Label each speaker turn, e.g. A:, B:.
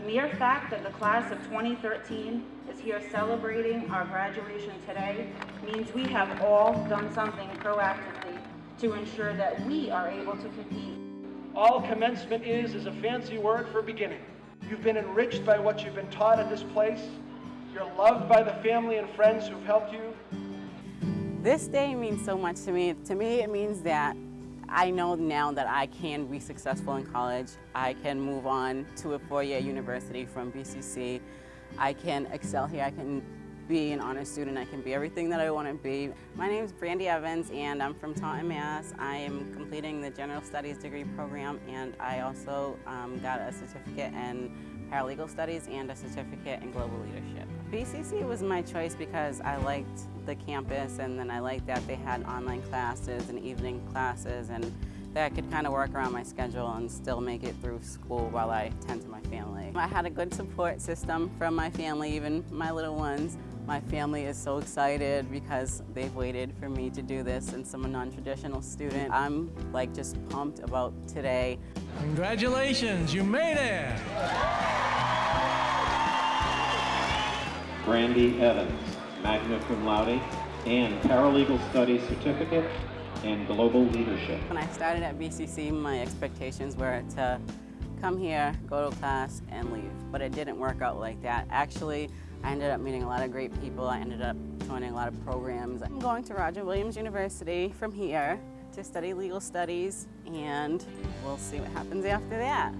A: mere fact that the class of 2013 is here celebrating our graduation today means we have all done something proactively to ensure that we are able to compete.
B: All commencement is is a fancy word for beginning. You've been enriched by what you've been taught at this place. You're loved by the family and friends who've helped you.
C: This day means so much to me. To me, it means that I know now that I can be successful in college. I can move on to a four-year university from BCC. I can excel here. I can be an honest student. I can be everything that I want to be. My name is Brandy Evans and I'm from Taunton, Mass. I am completing the General Studies degree program and I also um, got a certificate in paralegal studies and a certificate in global leadership. BCC was my choice because I liked the campus and then I liked that they had online classes and evening classes and that I could kind of work around my schedule and still make it through school while I tend to my family. I had a good support system from my family, even my little ones. My family is so excited because they've waited for me to do this and I'm a non-traditional student. I'm like just pumped about today.
D: Congratulations, you made it!
E: Brandy Evans, magna cum laude, and paralegal studies certificate and global leadership.
C: When I started at BCC, my expectations were to come here, go to class, and leave. But it didn't work out like that. Actually, I ended up meeting a lot of great people. I ended up joining a lot of programs. I'm going to Roger Williams University from here to study legal studies, and we'll see what happens after that.